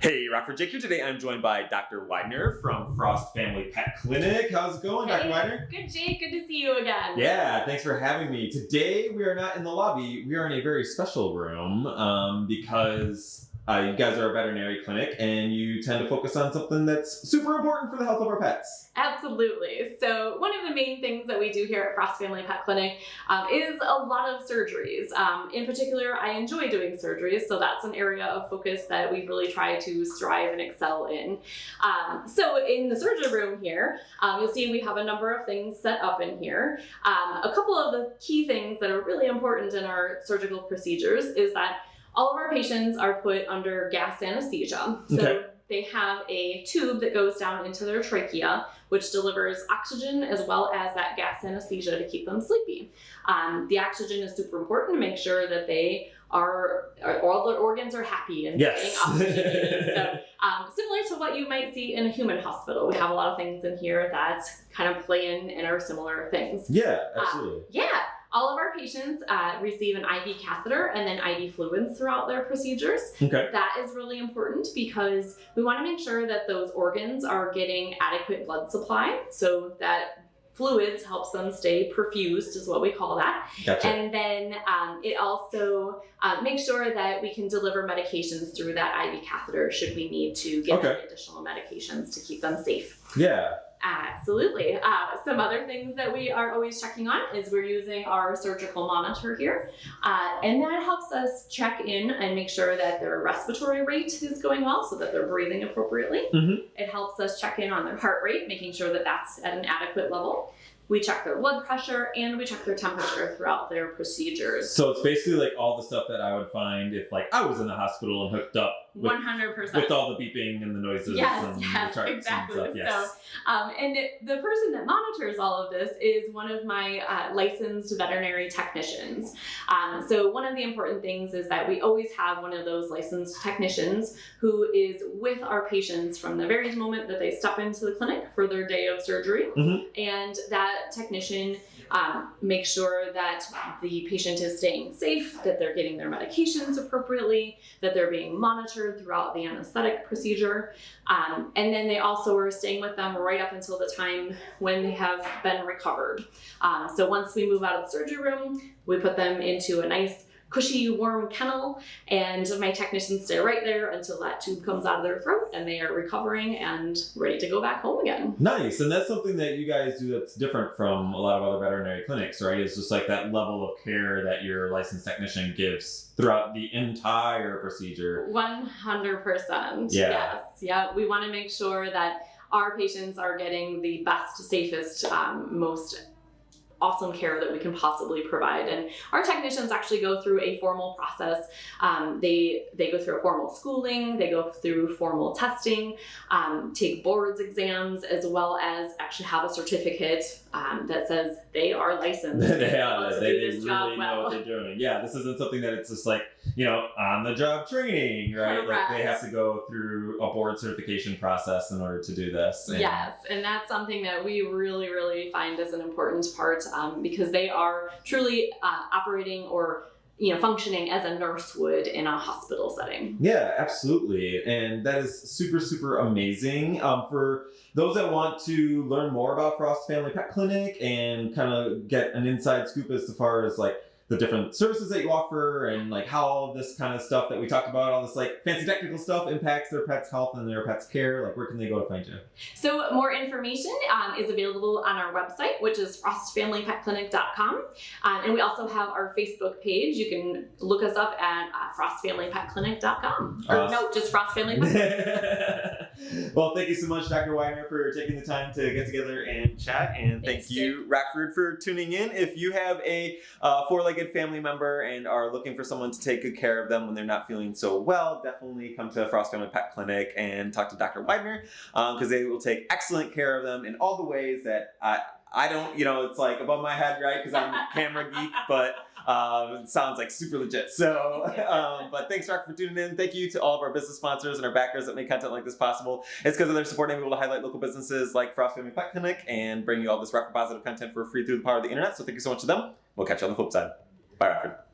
Hey, Rockford Jake here. Today I'm joined by Dr. Widener from Frost Family Pet Clinic. How's it going, Dr. Hey, Widener? Good, Jake. Good to see you again. Yeah, thanks for having me. Today we are not in the lobby. We are in a very special room um, because uh, you guys are a veterinary clinic and you tend to focus on something that's super important for the health of our pets. Absolutely. So one of the main things that we do here at Frost Family Pet Clinic um, is a lot of surgeries. Um, in particular, I enjoy doing surgeries, so that's an area of focus that we really try to strive and excel in. Um, so in the surgery room here, um, you'll see we have a number of things set up in here. Um, a couple of the key things that are really important in our surgical procedures is that all of our patients are put under gas anesthesia. So Okay. they have a tube that goes down into their trachea, which delivers oxygen as well as that gas anesthesia to keep them sleepy. Um, the oxygen is super important to make sure that they are, are- all their organs are happy and Yes. getting oxygenated. so um, similar to what you might see in a human hospital, we have a lot of things in here that kind of play in and are similar things. Yeah, absolutely. Yeah, all of our patients uh, receive an IV catheter and then IV fluids throughout their procedures. Okay. That is really important because we want to make sure that those organs are getting adequate blood supply so that fluids helps them stay perfused is what we call that Gotcha. and then um, it also uh, makes sure that we can deliver medications through that IV catheter should we need to give Okay. them additional medications to keep them safe. yeah. Absolutely. Uh, some other things that we are always checking on is we're using our surgical monitor here, uh, and that helps us check in and make sure that their respiratory rate is going well, so that they're breathing appropriately. Mhm. It helps us check in on their heart rate, making sure that that's at an adequate level. We check their blood pressure and we check their temperature throughout their procedures. So it's basically like all the stuff that I would find if like I was in the hospital and hooked up One hundred percent. with all the beeping and the noises Yes, and yes, exactly. and stuff. Yes. Um, and it- the person that monitors all of this is one of my uh, licensed veterinary technicians. Um, so one of the important things is that we always have one of those licensed technicians who is with our patients from the very moment that they step into the clinic for their day of surgery. Mhm. And that technician um, makes sure that the patient is staying safe, that they're getting their medications appropriately, that they're being monitored throughout the anesthetic procedure. Um, and then they also are staying with them right up until the time when they have been recovered. Um, so once we move out of the surgery room, we put them into a nice, cushy, warm kennel, and my technicians stay right there until that tube comes out of their throat and they are recovering and ready to go back home again. Nice, and that's something that you guys do that's different from a lot of other veterinary clinics, right? It's just like that level of care that your licensed technician gives throughout the entire procedure. 100%. Yeah. Yes. Yeah. We want to make sure that our patients are getting the best, safest, um, most awesome care that we can possibly provide. And our technicians actually go through a formal process. Um, they they go through a formal schooling they go through formal testing um, take boards exams as well as actually have a certificate um, that says they are licensed. Yeah, able they, they really job know what they're doing. Yeah, this isn't something that it's just like, you know, on the job training, right? Like they have to go through a board certification process in order to do this. And- Yes, and that's something that we really, really find as an important part um, because they are truly uh, operating or you know functioning as a nurse would in a hospital setting. Yeah, absolutely. And that is super, super amazing. Um, for those that want to learn more about Frost Family Pet Clinic and kind of get an inside scoop as far as like the different services that you offer and like how all of this kind of stuff that we talked about, all this like fancy technical stuff impacts their pet's health and their pet's care, like where can they go to find you? So more information um, is available on our website, which is frostfamilypetclinic.com, um, and we also have our Facebook page. You can look us up at uh, frostfamilypetclinic.com. Or Awesome. no, just Frost Family. Pet- well, thank you so much, Dr. Weiner, for taking the time to get together and chat. And thank Thanks, you, Rockford, for tuning in. If you have a uh, four-legged family member and are looking for someone to take good care of them when they're not feeling so well, definitely come to Frost Family Pet Clinic and talk to Dr. Weidner because they will take excellent care of them in all the ways that I, I don't, you know, it's like above my head, right? Because I'm a camera geek, but um, it sounds like super legit. So, um, but thanks, Rock, for tuning in. Thank you to all of our business sponsors and our backers that make content like this possible. It's because of their support I'm able to highlight local businesses like Frost Family Pet Clinic and bring you all this Rockford positive content for free through the power of the internet. So thank you so much to them. We'll catch you on the flip side. Bye, Rockford.